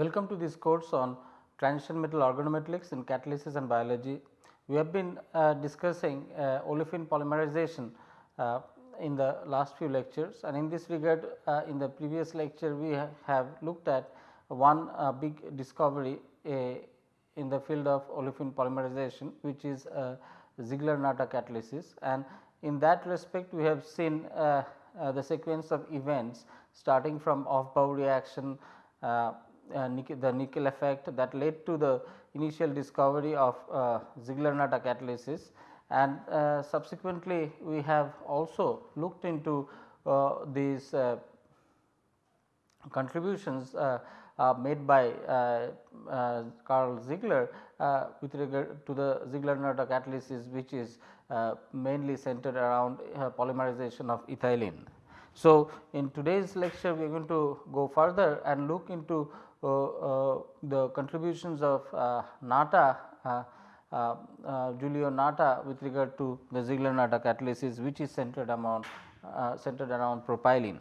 Welcome to this course on transition metal organometallics in catalysis and biology. We have been uh, discussing uh, olefin polymerization uh, in the last few lectures and in this regard uh, in the previous lecture we ha have looked at one uh, big discovery in the field of olefin polymerization which is uh, Ziegler-Natta catalysis and in that respect we have seen uh, uh, the sequence of events starting from Aufbau reaction nickel, the nickel effect that led to the initial discovery of Ziegler-Natta catalysis and uh, subsequently we have also looked into uh, these uh, contributions made by Karl Ziegler with regard to the Ziegler-Natta catalysis which is mainly centered around polymerization of ethylene. So, in today's lecture we are going to go further and look into uh, uh, the contributions of uh, Natta uh, uh, Giulio Natta with regard to the Ziegler-Natta catalysis which is centered uh, centered around propylene.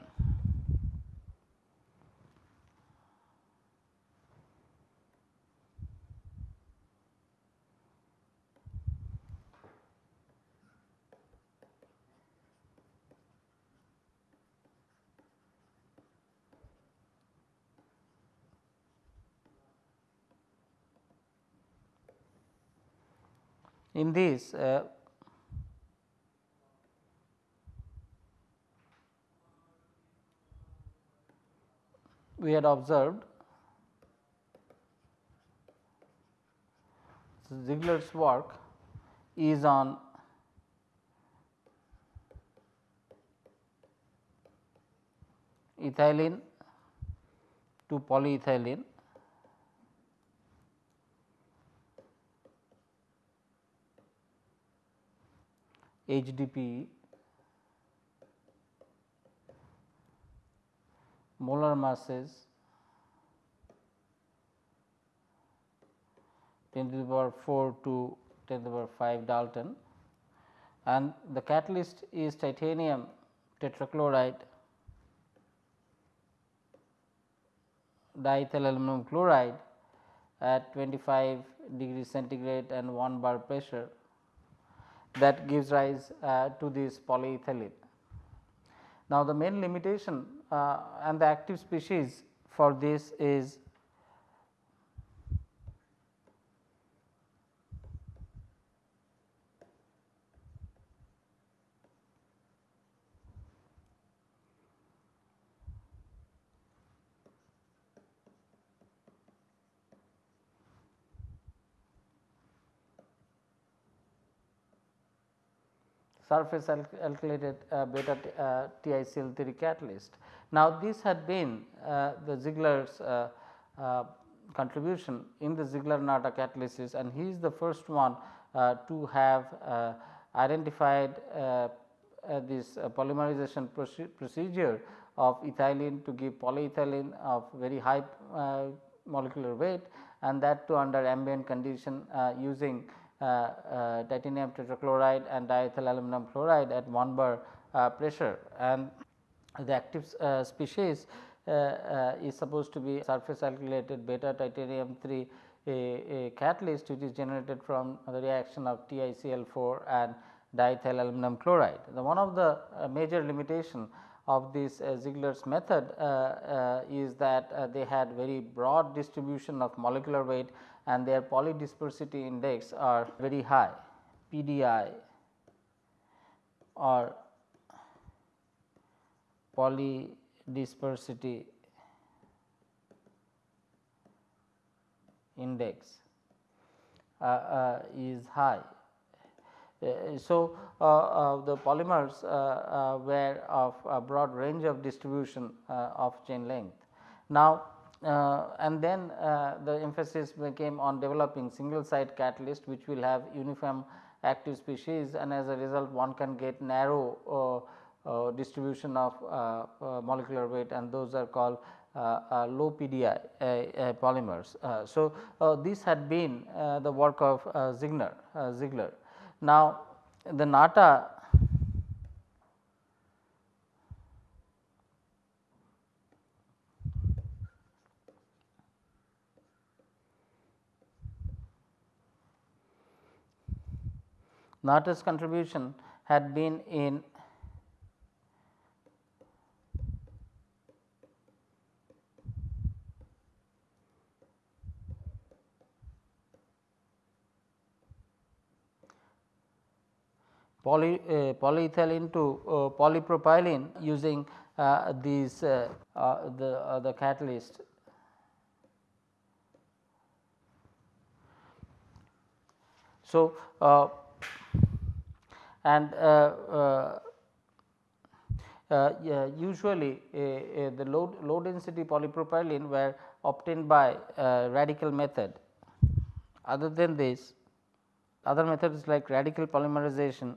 In this uh, we had observed Ziegler's work is on ethylene to polyethylene HDPE molar masses 10 to the power 4 to 10 to the power 5 Dalton. And the catalyst is titanium tetrachloride diethyl aluminum chloride at 25 degree centigrade and 1 bar pressure that gives rise uh, to this polyethylene. Now, the main limitation uh, and the active species for this is surface alkylated uh, beta uh, TiCl3 catalyst. Now, this had been uh, the Ziegler's uh, uh, contribution in the Ziegler-Natta catalysis and he is the first one uh, to have identified this polymerization procedure of ethylene to give polyethylene of very high molecular weight and that too under ambient condition using titanium tetrachloride and diethyl aluminum chloride at 1 bar uh, pressure and the active species is supposed to be surface alkylated beta titanium 3 a, a, catalyst which is generated from the reaction of TiCl4 and diethyl aluminum chloride. The one of the uh, major limitation of this uh, Ziegler's method uh, is that they had very broad distribution of molecular weight and their polydispersity index are very high PDI or polydispersity index uh, uh, is high. Uh, so, uh, uh, the polymers uh, were of a broad range of distribution of chain length. Now, and then uh, the emphasis became on developing single site catalyst which will have uniform active species and as a result one can get narrow uh, uh distribution of uh, uh, molecular weight and those are called low PDI polymers. so, this had been the work of Ziegler, Ziegler. Now, the Natta Natta's contribution had been in poly, uh, polyethylene to uh, polypropylene using uh, these uh, uh, the uh, the catalyst. So, and uh, uh, uh, yeah, usually the low, low density polypropylene were obtained by radical method. Other than this, other methods like radical polymerization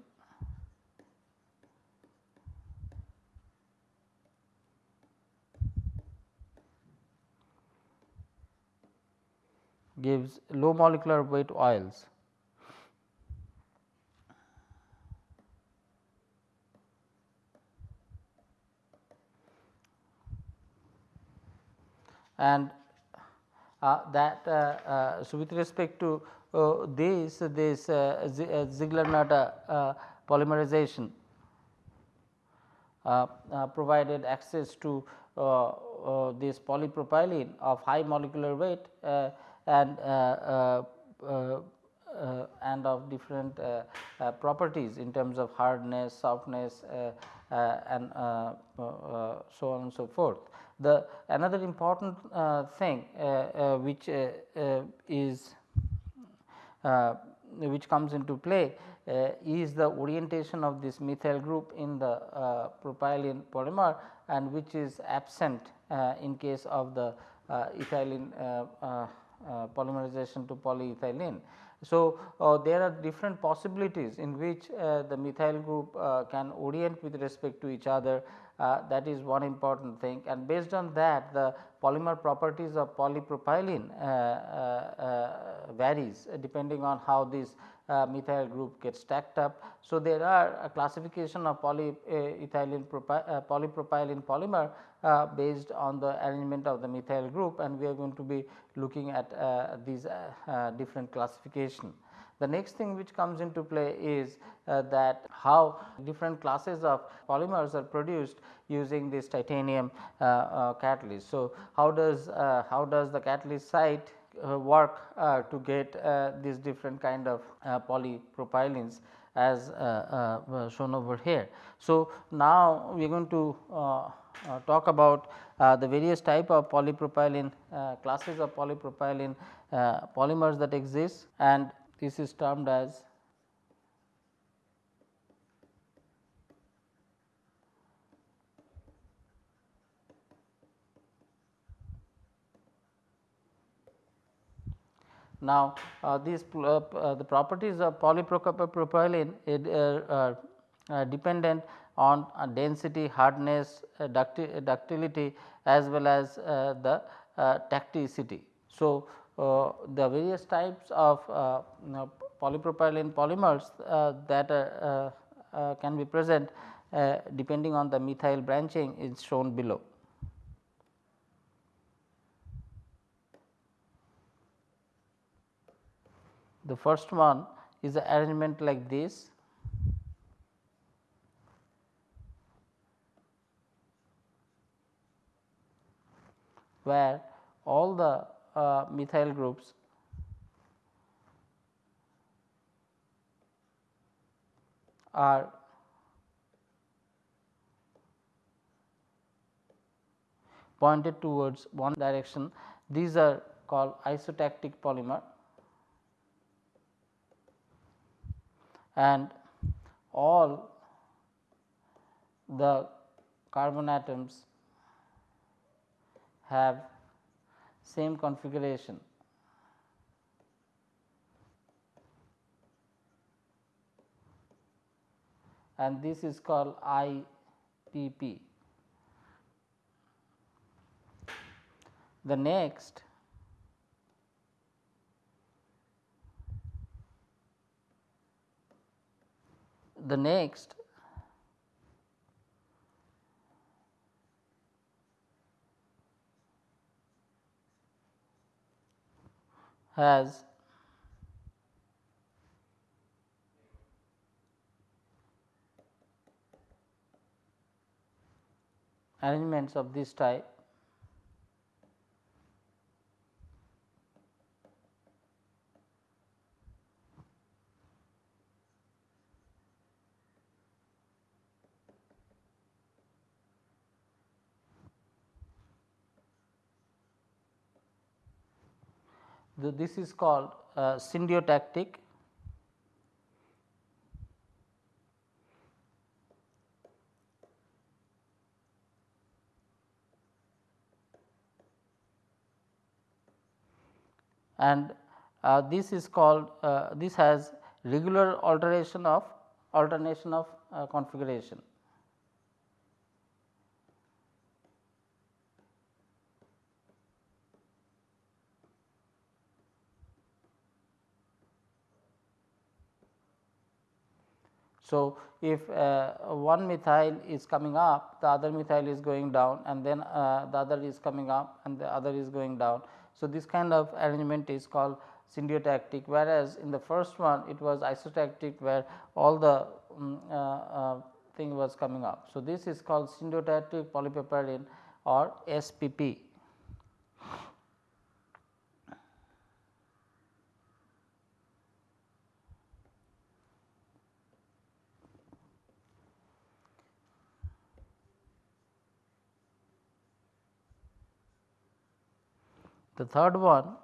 gives low molecular weight oils. And uh, that uh, uh, so with respect to uh, this this uh, uh, Ziegler-Natta polymerization provided access to this polypropylene of high molecular weight and uh, uh, uh, and of different properties in terms of hardness, softness and so on and so forth. The another important thing which is which comes into play uh, is the orientation of this methyl group in the uh, propylene polymer and which is absent uh, in case of the ethylene uh, polymerization to polyethylene. So, uh, there are different possibilities in which uh, the methyl group can orient with respect to each other that is one important thing and based on that the polymer properties of polypropylene varies depending on how this uh, methyl group gets stacked up. So, there are a classification of polyethylene uh, polypropylene polymer uh, based on the arrangement of the methyl group and we are going to be looking at uh, these uh, uh, different classification. The next thing which comes into play is uh, that how different classes of polymers are produced using this titanium uh, uh, catalyst. So, how does uh, how does the catalyst site work to get these different kind of polypropylenes as shown over here. So, now we are going to uh, talk about uh, the various type of polypropylene uh, classes of polypropylene polymers that exist and this is termed as Now, uh, these uh, the properties of polypropylene are dependent on uh, density, hardness, uh, ductility as well as uh, the tacticity. So, Uh, the various types of uh, polypropylene polymers uh, that are, can be present depending on the methyl branching is shown below. The first one is the arrangement like this where all the uh, methyl groups. Are pointed towards one direction. These are called isotactic polymer. And all the carbon atoms have same configuration. and this is called IPP. The next the next has. Arrangements of this type. This is called uh, syndiotactic and uh, this is called uh, this has regular alteration of alternation of uh, configuration. So, if uh, one methyl is coming up the other methyl is going down and then uh, the other is coming up and the other is going down. So, this kind of arrangement is called syndiotactic whereas, in the first one it was isotactic where all the um, uh, thing was coming up. So, this is called syndiotactic polypropylene or SPP. The third one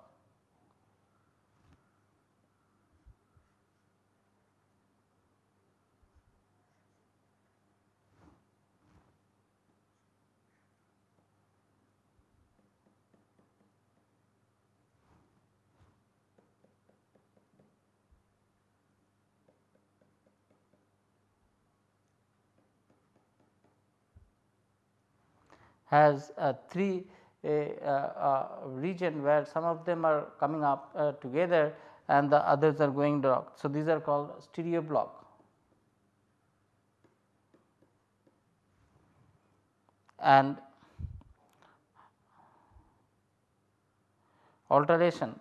has a three a, a, region where some of them are coming up uh, together and the others are going down. So, these are called stereo block. And alteration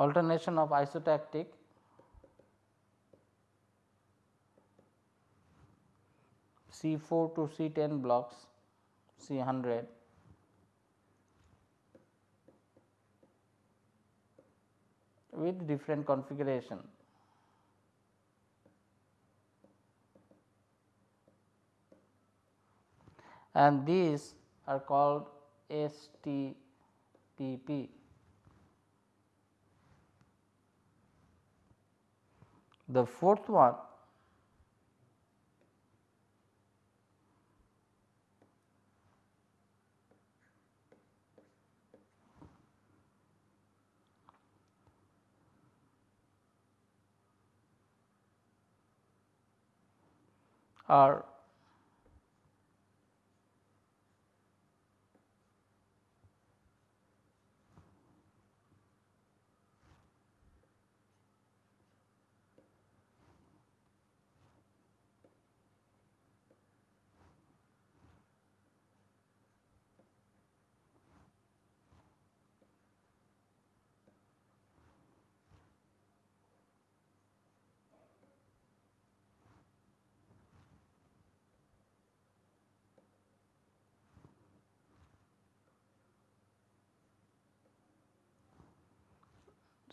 alternation of isotactic C 4 to C 10 blocks C 100 with different configuration. and these are called STPP. The fourth one are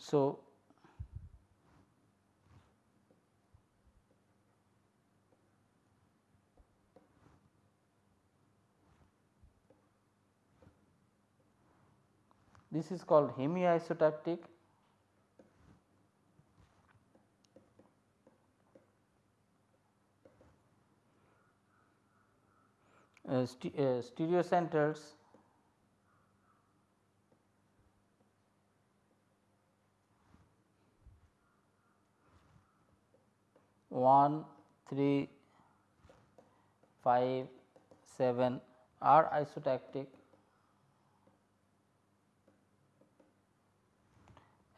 So, this is called hemiisotactic. Uh, st uh, stereocenters 1, 3, 5, 7 are isotactic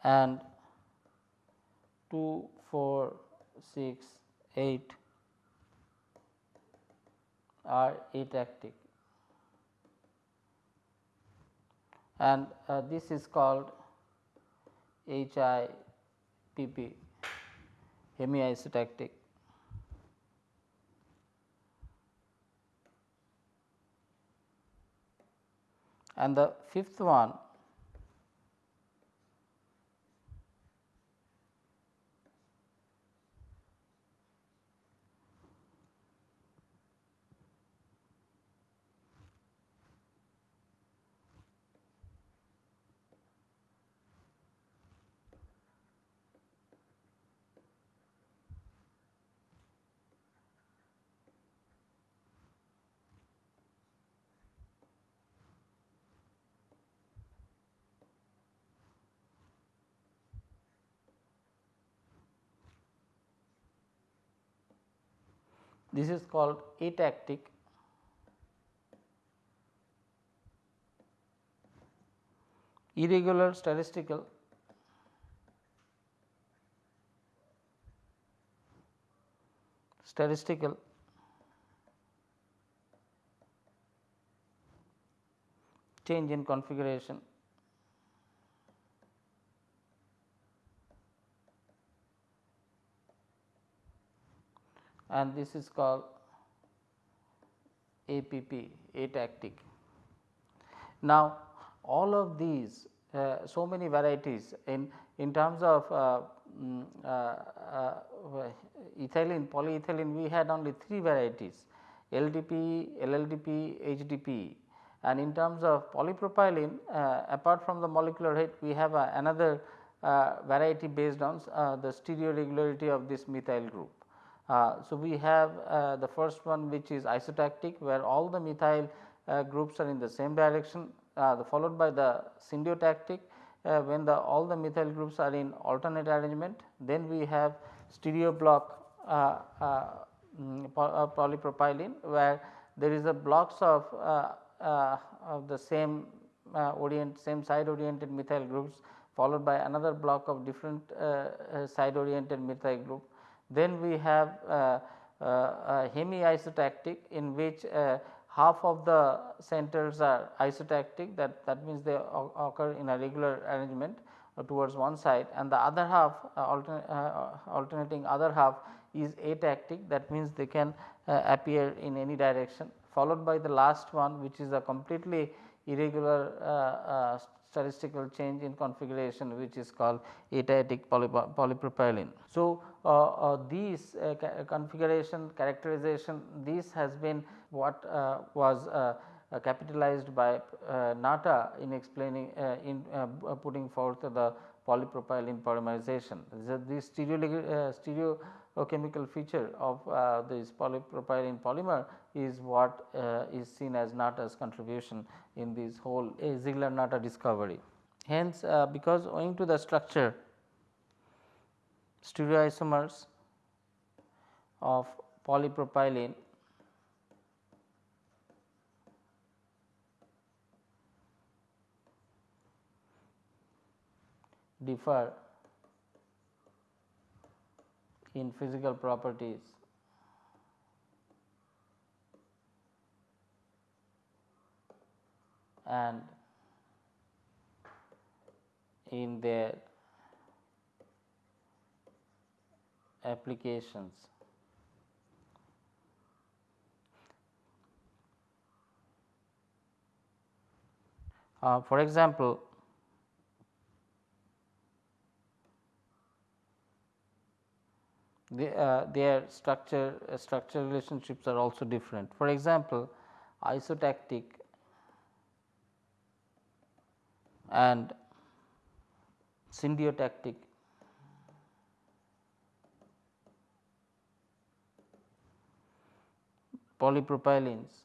and 2, 4, 6, 8 are atactic. And uh, this is called HIPP hemiisotactic and the fifth one This is called atactic irregular statistical statistical change in configuration and this is called APP atactic. Now, all of these uh, so many varieties in in terms of uh, um, uh, uh, ethylene polyethylene we had only 3 varieties LDP, LLDP, HDP and in terms of polypropylene uh, apart from the molecular weight we have another variety based on the stereo regularity of this methyl group. Uh, so, we have uh, the first one which is isotactic where all the methyl uh, groups are in the same direction uh, the followed by the syndiotactic uh, when the all the methyl groups are in alternate arrangement. Then we have stereo block uh, mm, polypropylene where there is a blocks of, of the same orient same side oriented methyl groups followed by another block of different side oriented methyl group then we have uh, uh, hemi-isotactic in which uh, half of the centers are isotactic. That, that means they occur in a regular arrangement towards one side. And the other half altern alternating other half is atactic. That means they can appear in any direction. Followed by the last one which is a completely irregular uh, uh, statistical change in configuration which is called atactic polypropylene. So, uh, uh, these uh, ca configuration characterization this has been what uh, was uh, capitalized by Natta in explaining in putting forth the polypropylene polymerization. This stereo, stereo chemical feature of uh, this polypropylene polymer is what uh, is seen as Natta's contribution in this whole uh, Ziegler-Natta discovery. Hence, uh, because owing to the structure stereoisomers of polypropylene differ in physical properties and in their applications. Uh, for example, uh, their structure uh, structure relationships are also different. For example, isotactic and syndiotactic polypropylenes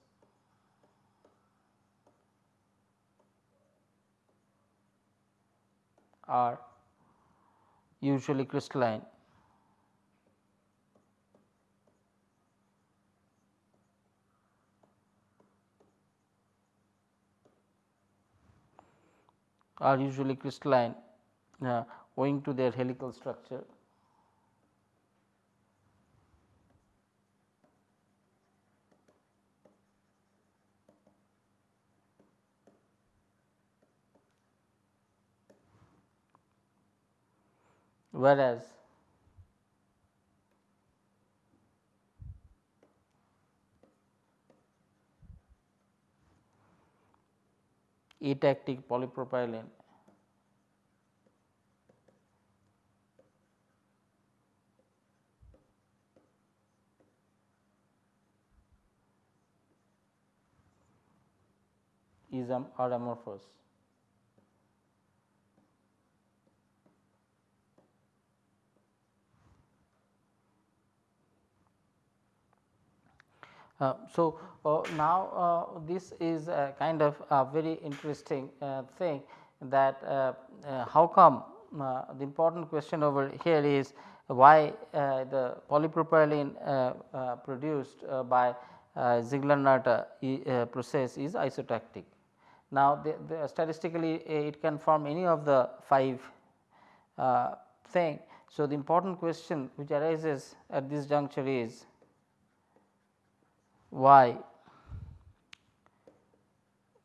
are usually crystalline are usually crystalline uh, owing to their helical structure. Whereas, atactic polypropylene is amorphous. So, uh, now uh, this is a kind of a very interesting uh, thing that uh, uh, how come the important question over here is why the polypropylene produced by Ziegler-Natta process is isotactic. Now, the, the statistically it can form any of the 5 thing. So, the important question which arises at this juncture is why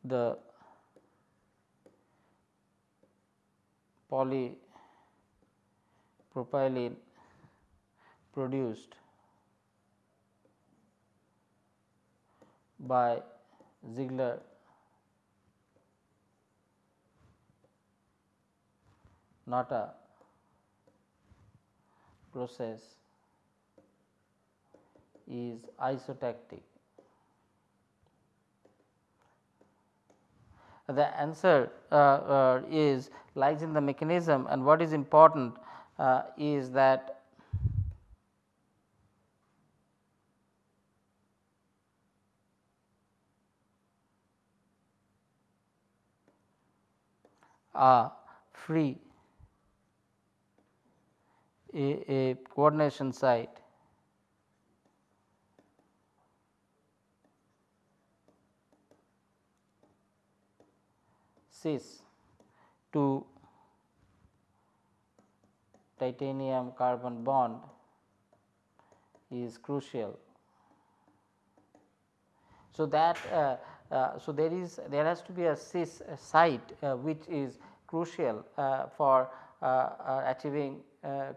the polypropylene produced by Ziegler Natta process is isotactic. The answer uh, uh, is lies in the mechanism and what is important uh, is that a free a, a coordination site cis to titanium carbon bond is crucial. So, that uh, uh, so there is there has to be a cis site uh, which is crucial uh, for uh, uh, achieving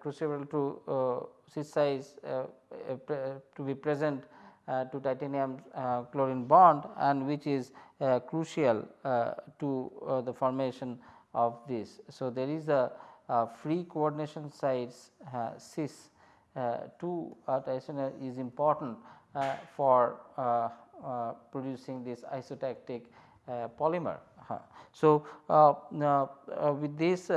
crucial to cis size to be present uh, Uh, to titanium uh, chlorine bond and which is uh, crucial uh, to uh, the formation of this. So, there is a, free coordination sites cis to uh, is important for producing this isotactic polymer. Uh-huh. So, with this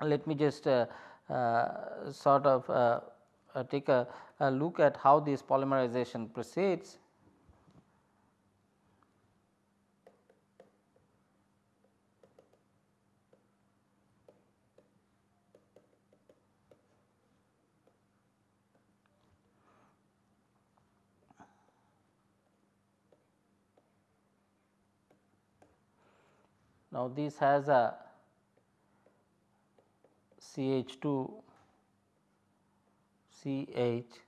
let me just sort of take a uh, look at how this polymerization proceeds. Now, this has a CH2 CH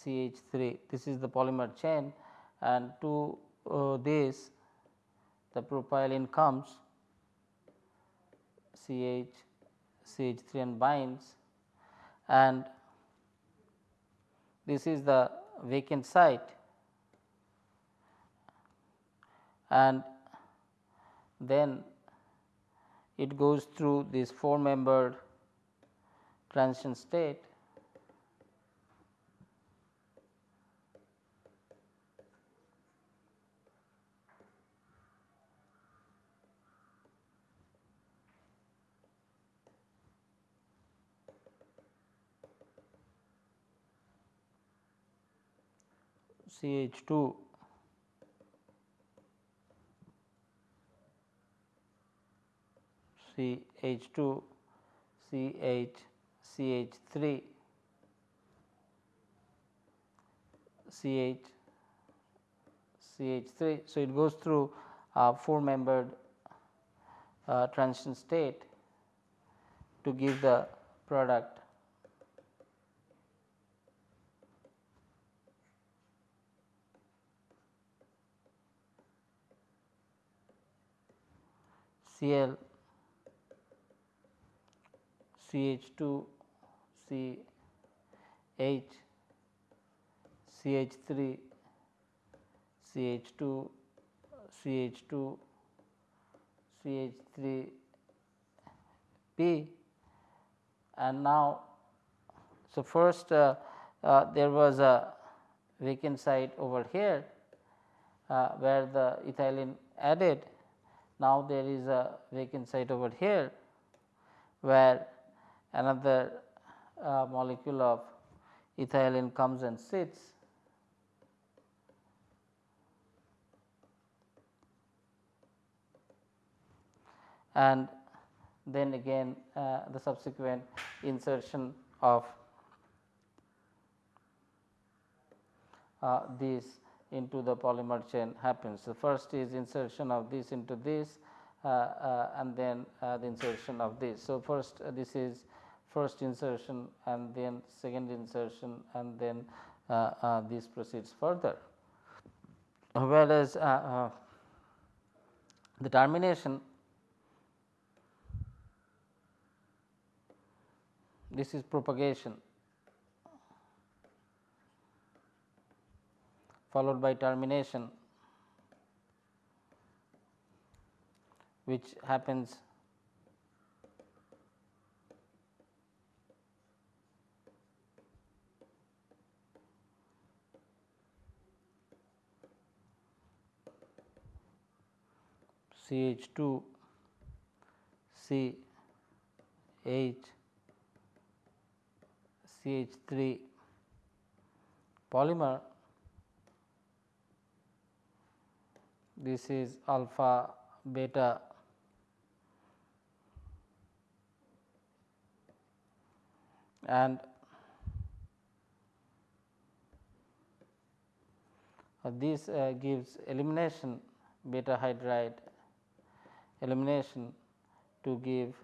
CH3 this is the polymer chain and to uh, this the propylene comes CH CH3 and binds and this is the vacant site and then it goes through this four membered transition state CH2 CH2 CH CH3 CH CH3. So, it goes through a 4 membered uh, transition state to give the product Cl CH2 C H CH3 CH2 CH2 CH3 P. And now so first uh, uh, there was a vacant site over here uh, where the ethylene added. Now there is a vacant site over here where another uh, molecule of ethylene comes and sits and then again uh, the subsequent insertion of uh, this into the polymer chain happens. The first is insertion of this into this uh, uh and then uh, the insertion of this. So, first uh, this is first insertion and then second insertion and then uh, uh, this proceeds further. Whereas, uh, the termination this is propagation followed by termination which happens CH2 C H CH3 polymer. This is alpha beta. And this uh, gives elimination beta hydride elimination to give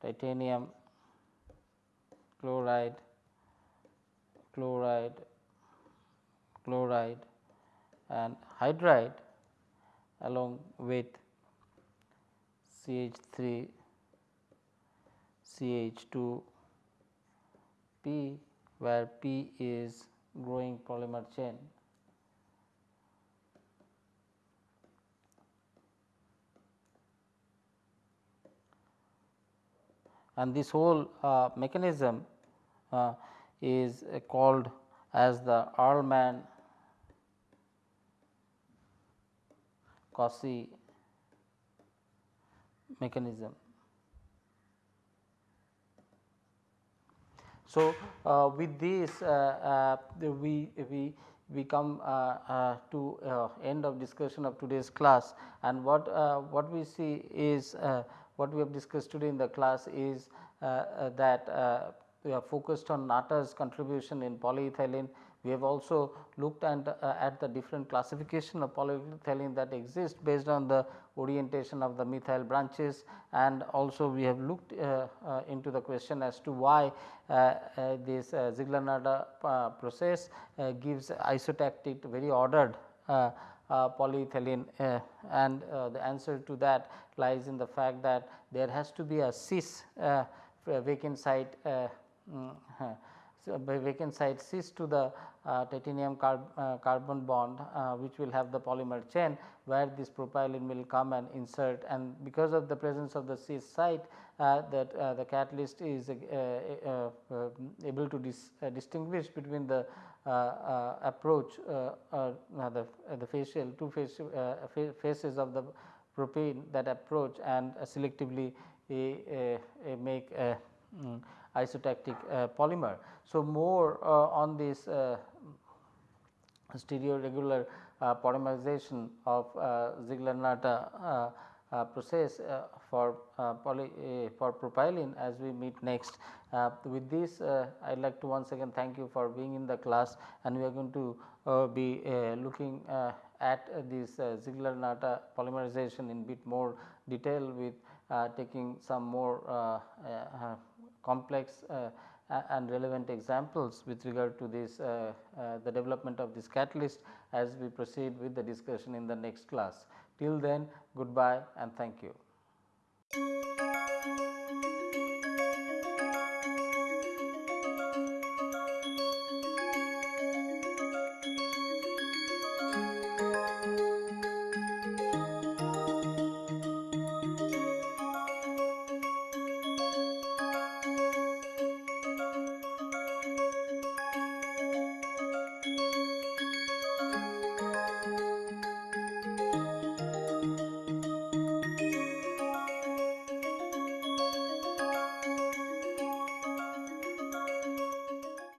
titanium chloride, chloride, chloride and hydride along with CH3, CH2, P where P is growing polymer chain. And this whole uh, mechanism uh, is called as the Arlman Cossee mechanism. So, uh, with this uh, uh, we, we, we come uh, to end of discussion of today's class and what, what we see is what we have discussed today in the class is that we have focused on Natta's contribution in polyethylene. We have also looked at, uh, at the different classification of polyethylene that exist based on the orientation of the methyl branches and also we have looked uh, uh, into the question as to why uh, uh, this uh, Ziegler-Natta process gives isotactic very ordered polyethylene and the answer to that lies in the fact that there has to be a cis vacant site Mm, so, vacant site cis to the uh, titanium carb, uh, carbon bond uh, which will have the polymer chain where this propylene will come and insert. And because of the presence of the cis site uh, that uh, the catalyst is uh, able to dis, distinguish between the Uh, uh, approach uh, the, the facial two face, faces of the propane that approach and selectively make um, isotactic uh, polymer. So, more uh, on this uh, stereoregular polymerization of Ziegler-Natta process for poly for propylene as we meet next. With this I would like to once again thank you for being in the class and we are going to be looking at this Ziegler-Natta polymerization in bit more detail with uh, taking some more uh, uh, complex uh, and relevant examples with regard to this uh, uh, the development of this catalyst as we proceed with the discussion in the next class. Till then goodbye and thank you.